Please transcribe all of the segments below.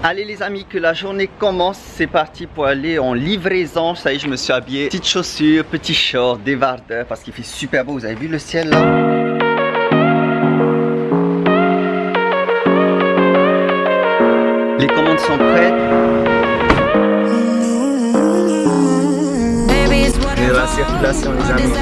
Allez les amis, que la journée commence, c'est parti pour aller en livraison. Ça y est, je me suis habillé. Petites chaussures, petit short, débardeur, parce qu'il fait super beau. Vous avez vu le ciel là? Les commandes sont prêtes. Et la circulation les amis.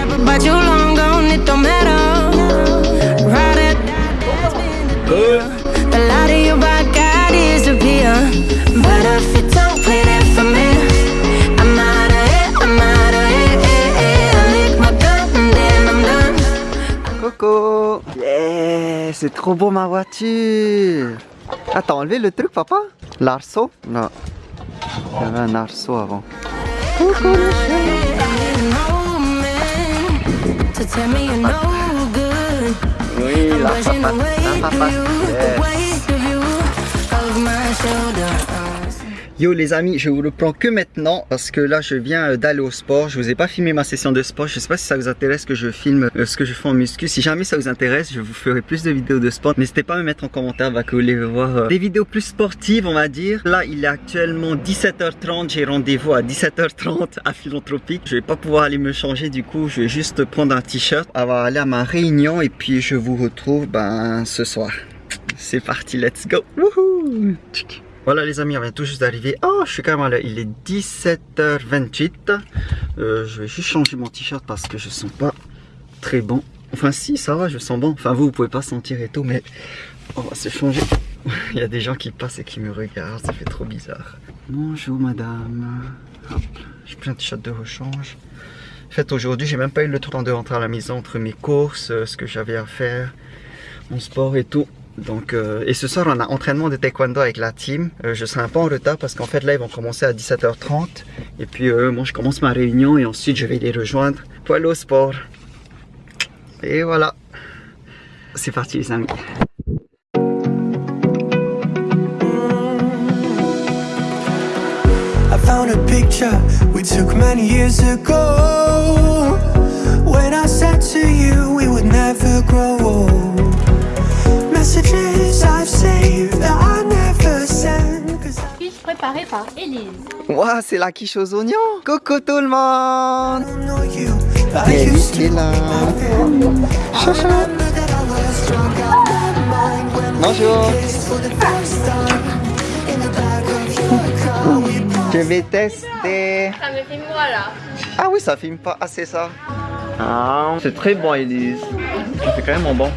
Trop beau ma voiture Attends, enlevé le truc papa L'arceau? Non. Il y avait un arceau avant. Coucou le Oui, la papa, la papa. Yes. Yo les amis, je vous le prends que maintenant parce que là je viens euh, d'aller au sport. Je vous ai pas filmé ma session de sport. Je sais pas si ça vous intéresse que je filme euh, ce que je fais en muscu. Si jamais ça vous intéresse, je vous ferai plus de vidéos de sport. N'hésitez pas à me mettre en commentaire que vous voulez voir euh, des vidéos plus sportives on va dire. Là il est actuellement 17h30. J'ai rendez-vous à 17h30 à Philanthropique. Je vais pas pouvoir aller me changer du coup. Je vais juste prendre un t-shirt. Aller à ma réunion et puis je vous retrouve ben, ce soir. C'est parti, let's go Wouhou voilà les amis, on vient tout juste d'arriver. Oh, je suis quand même à. Il est 17h28. Euh, je vais juste changer mon t-shirt parce que je sens pas très bon. Enfin si, ça va, je sens bon. Enfin vous, vous pouvez pas sentir et tout, mais on va se changer. Il y a des gens qui passent et qui me regardent, ça fait trop bizarre. Bonjour madame. Hop, j'ai pris un t-shirt de rechange. En fait aujourd'hui, j'ai même pas eu le temps de rentrer à la maison entre mes courses, euh, ce que j'avais à faire, mon sport et tout. Donc, euh, et ce soir, on a entraînement de taekwondo avec la team. Euh, je serai un peu en retard parce qu'en fait, là, ils vont commencer à 17h30. Et puis, euh, moi, je commence ma réunion et ensuite, je vais les rejoindre pour aller au sport. Et voilà. C'est parti, les amis. Préparée par Elise. Waouh, c'est la quiche aux oignons. Coucou tout le monde. Elise est là. Chacha. Bonjour. Je vais tester. Ça me filme moi là. Ah oui, ça filme pas. Ah, c'est ça. Ah, c'est très bon, Elise. C'est quand même bon.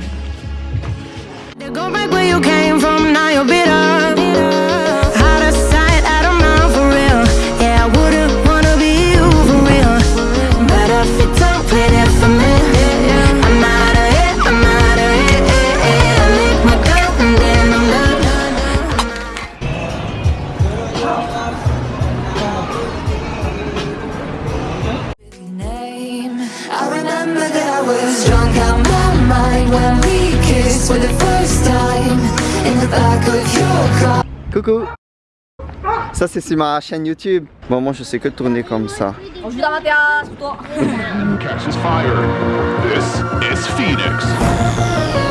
Coucou Ça c'est sur ma chaîne YouTube. Bon moi je sais que tourner comme ça. On joue dans la terrasse, toi. Catches fire. This is Phoenix.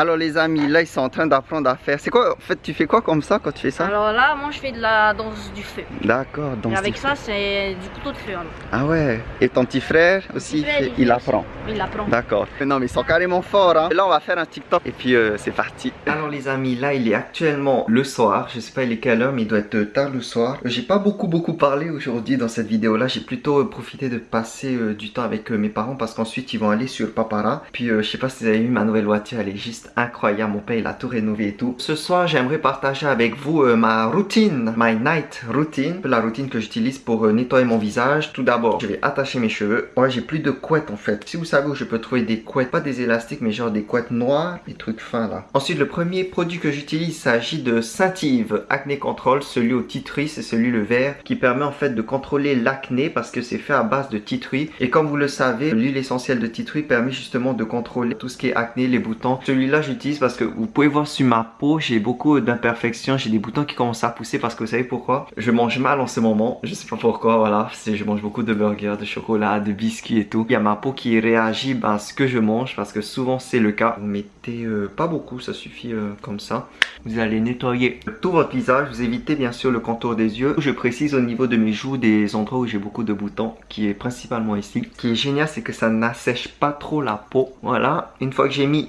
Alors les amis, là ils sont en train d'apprendre à faire. C'est quoi En fait, tu fais quoi comme ça quand tu fais ça? Alors là, moi je fais de la danse du feu. D'accord, danse. Et avec ça, c'est du couteau de feu. Ah ouais. Et ton petit frère aussi, il, apprend. Il apprend. D'accord. Non mais ils sont carrément forts. Hein. Là on va faire un TikTok et puis euh, c'est parti. Alors les amis, là il est actuellement le soir. Je sais pas il est quelle heure, mais il doit être tard le soir. J'ai pas beaucoup beaucoup parlé aujourd'hui dans cette vidéo là. J'ai plutôt euh, profité de passer euh, du temps avec mes parents parce qu'ensuite ils vont aller sur Papara. Puis je sais pas si vous avez vu ma nouvelle voiture, elle est juste incroyable. Mon père, il a tout rénové et tout. Ce soir, j'aimerais partager avec vous euh, ma routine, my night routine. La routine que j'utilise pour euh, nettoyer mon visage. Tout d'abord, je vais attacher mes cheveux. Ouais, j'ai plus de couettes en fait. Si vous savez où je peux trouver des couettes, pas des élastiques, mais genre des couettes noires, des trucs fins là. Ensuite, le premier produit que j'utilise, s'agit de Saint-Yves Acné Control. Celui au titri, c'est celui le vert qui permet en fait de contrôler l'acné parce que c'est fait à base de titri. Et comme vous le savez, l'huile essentielle de titri permet justement de contrôler tout ce qui est acné, les boutons. Celui-là, j'utilise parce que vous pouvez voir sur ma peau, j'ai beaucoup d'imperfections. J'ai des boutons qui commencent à pousser parce que vous savez pourquoi? Je mange mal en ce moment. Je sais pas pourquoi, voilà. Je mange beaucoup de burgers, de chocolat, de biscuits et tout. Il y a ma peau qui réagit à ce que je mange parce que souvent c'est le cas. Vous mettez euh, pas beaucoup, ça suffit euh, comme ça. Vous allez nettoyer tout votre visage. Vous évitez bien sûr le contour des yeux. Je précise au niveau de mes joues des endroits où j'ai beaucoup de boutons qui est principalement ici. Ce qui est génial c'est que ça n'assèche pas trop la peau. Voilà, une fois que j'ai mis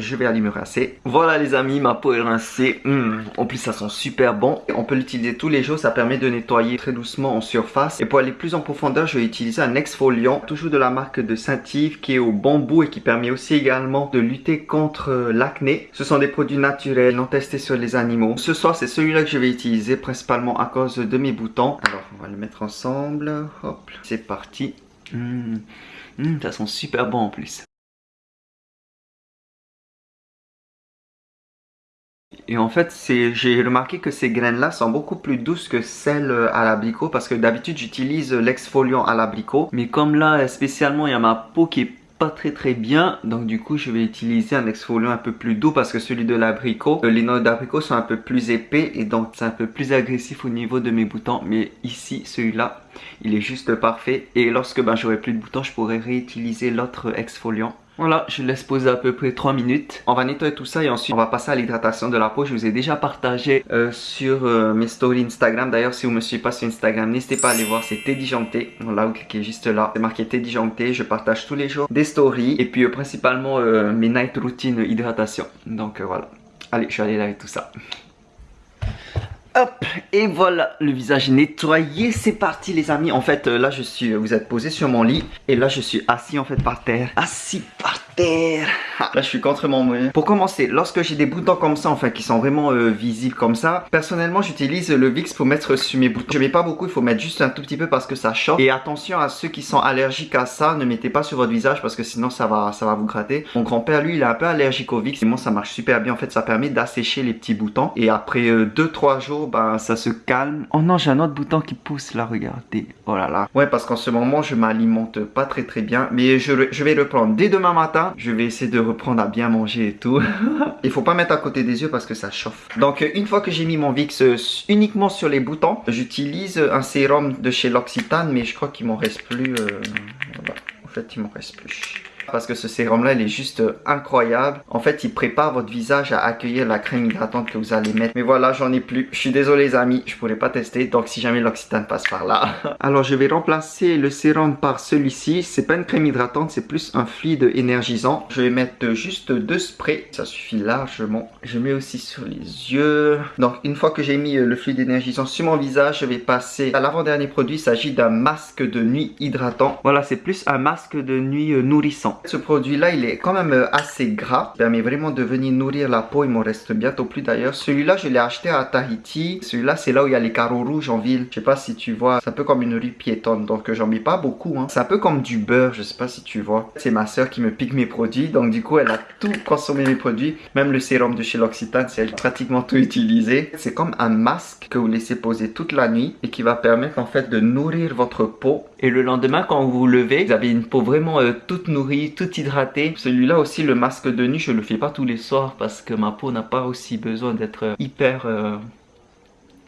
je vais aller me rincer. Voilà les amis, ma peau est rincée. Hmm, en plus, ça sent super bon. On peut l'utiliser tous les jours. Ça permet de nettoyer très doucement en surface. Et pour aller plus en profondeur, je vais utiliser un exfoliant. Toujours de la marque de Saint-Yves qui est au bambou et qui permet aussi également de lutter contre euh, l'acné. Ce sont des produits naturels, non testés sur les animaux. Ce soir, c'est celui-là que je vais utiliser principalement à cause de mes boutons. Alors, on va le mettre ensemble. Hop, c'est parti. Hmm, hmm, ça sent super bon en plus. Et en fait, j'ai remarqué que ces graines-là sont beaucoup plus douces que celles euh, à l'abricot parce que d'habitude j'utilise l'exfoliant à l'abricot. Mais comme là, spécialement, il y a ma peau qui est pas très très bien donc du coup je vais utiliser un exfoliant un peu plus doux parce que celui de l'abricot euh, les noix d'abricot sont un peu plus épais et donc c'est un peu plus agressif au niveau de mes boutons. Mais ici celui-là il est juste parfait. Et lorsque ben, j'aurai plus de boutons je pourrai réutiliser l'autre exfoliant voilà, je laisse poser à peu près 3 minutes. On va nettoyer tout ça et ensuite on va passer à l'hydratation de la peau. Je vous ai déjà partagé euh, sur euh, mes stories Instagram. D'ailleurs, si vous me suivez pas sur Instagram, n'hésitez pas à aller voir. C'est Teddy Janté. Voilà, vous cliquez juste là. C'est marqué Teddy Janté. Je partage tous les jours des stories et puis euh, principalement mes night routines hydratation. Donc voilà. Allez, je suis allé laver tout ça. Hop, et voilà, le visage nettoyé, c'est parti les amis. En fait, là je suis, vous êtes posé sur mon lit et là je suis assis en fait par terre. Assis par terre. Là je suis contre mon moyen. Pour commencer, lorsque j'ai des boutons comme ça, enfin qui sont vraiment euh, visibles comme ça, personnellement j'utilise le Vicks pour mettre sur mes boutons. Je mets pas beaucoup, il faut mettre juste un tout petit peu parce que ça chauffe. Et attention à ceux qui sont allergiques à ça, ne mettez pas sur votre visage parce que sinon ça va, ça va vous gratter. Mon grand-père lui il est un peu allergique au Vicks et moi ça marche super bien. En fait ça permet d'assécher les petits boutons et après 2-3 euh, jours ben, ça se calme. Oh non, j'ai un autre bouton qui pousse là, regardez. Oh là là. Ouais, parce qu'en ce moment, je m'alimente pas très très bien. Mais je, je, vais reprendre dès demain matin. Je vais essayer de reprendre à bien manger et tout. Il faut pas mettre à côté des yeux parce que ça chauffe. Donc, une fois que j'ai mis mon VIX euh, uniquement sur les boutons, j'utilise un sérum de chez L'Occitane. Mais je crois qu'il m'en reste plus. Euh, en fait, il m'en reste plus parce que ce sérum là il est juste incroyable. En fait il prépare votre visage à accueillir la crème hydratante que vous allez mettre. Mais voilà j'en ai plus. Je suis désolé les amis, je pourrais pas tester. Donc si jamais l'Occitane passe par là. Alors je vais remplacer le sérum par celui-ci. C'est pas une crème hydratante, c'est plus un fluide énergisant. Je vais mettre juste deux sprays. Ça suffit largement. Je mets aussi sur les yeux. Donc une fois que j'ai mis le fluide énergisant sur mon visage, je vais passer à l'avant-dernier produit. Il s'agit d'un masque de nuit hydratant. Voilà c'est plus un masque de nuit nourrissant. Ce produit-là, il est quand même euh, assez gras. Il permet vraiment de venir nourrir la peau. Il m'en reste bientôt plus d'ailleurs. Celui-là, je l'ai acheté à Tahiti. Celui-là, c'est là où il y a les carreaux rouges en ville. Je sais pas si tu vois. C'est un peu comme une rue piétonne. Donc, euh, j'en mets pas beaucoup. Hein. C'est un peu comme du beurre. Je sais pas si tu vois. C'est ma soeur qui me pique mes produits. Donc, du coup, elle a tout consommé mes produits. Même le sérum de chez L'Occitane, c'est elle pratiquement tout utilisé. C'est comme un masque que vous laissez poser toute la nuit et qui va permettre en fait de nourrir votre peau. Et le lendemain, quand vous vous levez, vous avez une peau vraiment euh, toute nourrie, tout hydraté. Celui-là aussi, le masque de nuit, je le fais pas tous les soirs parce que ma peau n'a pas aussi besoin d'être hyper euh,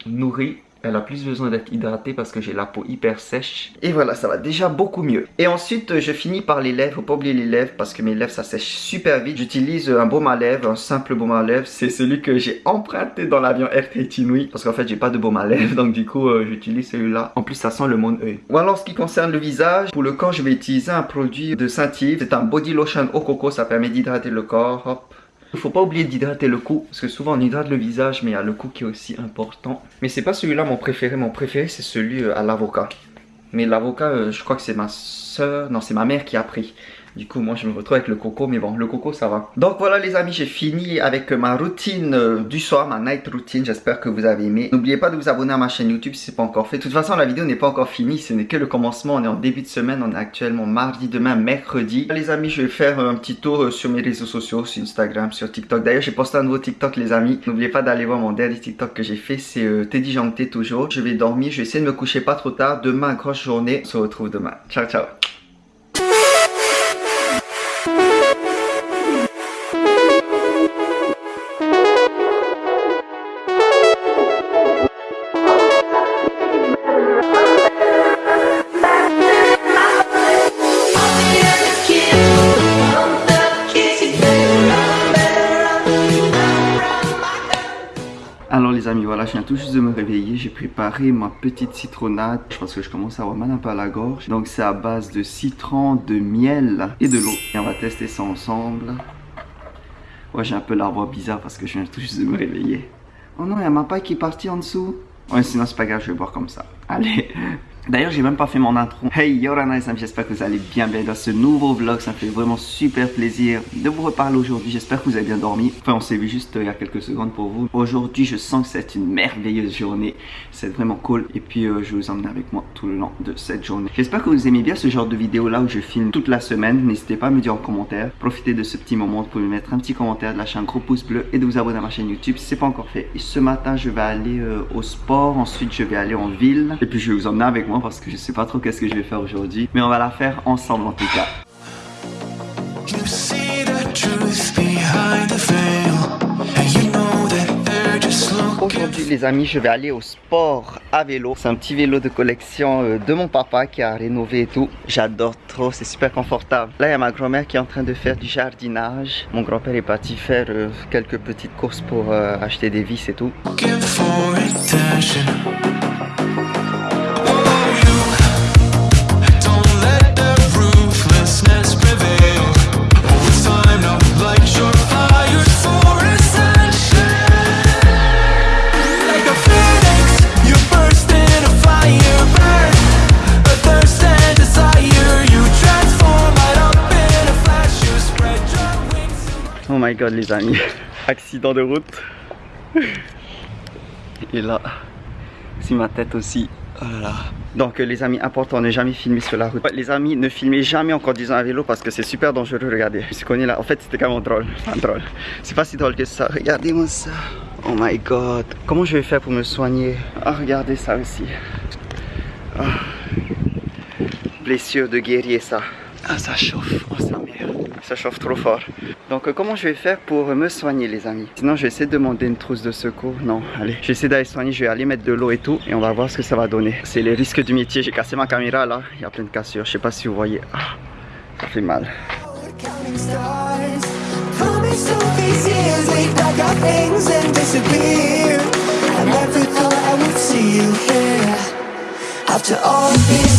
nourrie elle a plus besoin d'être hydratée parce que j'ai la peau hyper sèche. Et voilà, ça va déjà beaucoup mieux. Et ensuite, je finis par les lèvres. Faut pas oublier les lèvres parce que mes lèvres, ça sèche super vite. J'utilise un baume à lèvres, un simple baume à lèvres. C'est celui que j'ai emprunté dans l'avion Air Tahiti Parce qu'en fait, j'ai pas de baume à lèvres. Donc du coup, euh, j'utilise celui-là. En plus, ça sent le monde œil. Ou alors, ce qui concerne le visage, pour le corps, je vais utiliser un produit de Saint-Yves. C'est un body lotion au coco. Ça permet d'hydrater le corps. Hop. Il faut pas oublier d'hydrater le cou, parce que souvent on hydrate le visage, mais il y a le cou qui est aussi important. Mais c'est pas celui-là mon préféré, mon préféré c'est celui euh, à l'avocat. Mais l'avocat, euh, je crois que c'est ma soeur, non c'est ma mère qui a pris. Du coup, moi, je me retrouve avec le coco, mais bon, le coco, ça va. Donc voilà, les amis, j'ai fini avec ma routine euh, du soir, ma night routine. J'espère que vous avez aimé. N'oubliez pas de vous abonner à ma chaîne YouTube si ce n'est pas encore fait. De toute façon, la vidéo n'est pas encore finie. Ce n'est que le commencement. On est en début de semaine. On est actuellement mardi, demain, mercredi. Les amis, je vais faire un petit tour euh, sur mes réseaux sociaux, sur Instagram, sur TikTok. D'ailleurs, j'ai posté un nouveau TikTok, les amis. N'oubliez pas d'aller voir mon dernier TikTok que j'ai fait. C'est euh, Teddy Janté toujours. Je vais dormir. Je vais essayer de me coucher pas trop tard. Demain, grosse journée. On se retrouve demain. Ciao, ciao. Amis, voilà, je viens tout juste de me réveiller. J'ai préparé ma petite citronnade. Je pense que je commence à avoir mal un peu à la gorge. Donc c'est à base de citron, de miel et de l'eau. Et on va tester ça ensemble. Ouais, j'ai un peu la voix bizarre parce que je viens tout juste de me réveiller. Oh non, il y a ma paille qui est partie en dessous. Ouais, sinon c'est pas grave, je vais boire comme ça. Allez D'ailleurs, j'ai même pas fait mon intro. Hey, Yorana les amis, j'espère que vous allez bien bien dans ce nouveau vlog. Ça me fait vraiment super plaisir de vous reparler aujourd'hui. J'espère que vous avez bien dormi. Enfin, on s'est vu juste euh, il y a quelques secondes pour vous. Aujourd'hui, je sens que c'est une merveilleuse journée. C'est vraiment cool. Et puis, euh, je vais vous emmener avec moi tout le long de cette journée. J'espère que vous aimez bien ce genre de vidéo là où je filme toute la semaine. N'hésitez pas à me dire en commentaire. Profitez de ce petit moment pour me mettre un petit commentaire, de lâcher un gros pouce bleu et de vous abonner à ma chaîne YouTube si c'est pas encore fait. Et ce matin, je vais aller euh, au sport. Ensuite, je vais aller en ville. Et puis, je vais vous emmener avec moi parce que je sais pas trop qu'est-ce que je vais faire aujourd'hui. Mais on va la faire ensemble en tout cas. You see the truth behind the veil. Aujourd'hui les amis, je vais aller au sport à vélo. C'est un petit vélo de collection euh, de mon papa qui a rénové et tout. J'adore trop, c'est super confortable. Là il y a ma grand-mère qui est en train de faire du jardinage. Mon grand-père est parti faire euh, quelques petites courses pour euh, acheter des vis et tout. My god les amis, accident de route. Et là, c'est ma tête aussi. Oh là là. Donc euh, les amis, important, ne jamais filmer sur la route. Les amis, ne filmez jamais en conduisant un vélo parce que c'est super dangereux, regardez. Je connais là, en fait c'était quand même drôle, enfin drôle. C'est pas si drôle que ça, regardez-moi ça. Oh my god. Comment je vais faire pour me soigner? Ah, regardez ça aussi. Ah. Blessure de guerrier ça. Ah, ça chauffe, oh. Chauffe trop fort. Donc euh, comment je vais faire pour me soigner les amis? Sinon je vais essayer de demander une trousse de secours. Non, allez. Je vais essayer d'aller soigner, je vais aller mettre de l'eau et tout. Et on va voir ce que ça va donner. C'est les risques du métier. J'ai cassé ma caméra là. Il y a plein de cassures. Je sais pas si vous voyez. Ah, ça fait mal. After all